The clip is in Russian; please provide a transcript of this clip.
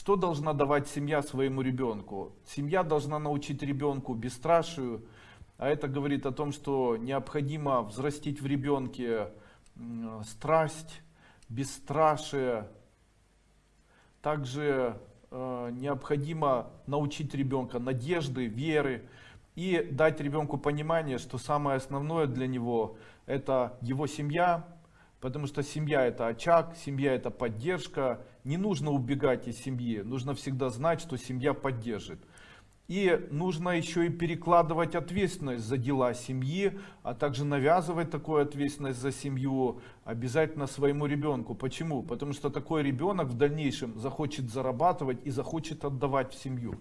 Что должна давать семья своему ребенку? Семья должна научить ребенку бесстрашию, а это говорит о том, что необходимо взрастить в ребенке страсть, бесстрашие. Также э, необходимо научить ребенка надежды, веры и дать ребенку понимание, что самое основное для него это его семья, потому что семья это очаг, семья это поддержка. Не нужно убегать из семьи, нужно всегда знать, что семья поддержит. И нужно еще и перекладывать ответственность за дела семьи, а также навязывать такую ответственность за семью обязательно своему ребенку. Почему? Потому что такой ребенок в дальнейшем захочет зарабатывать и захочет отдавать в семью.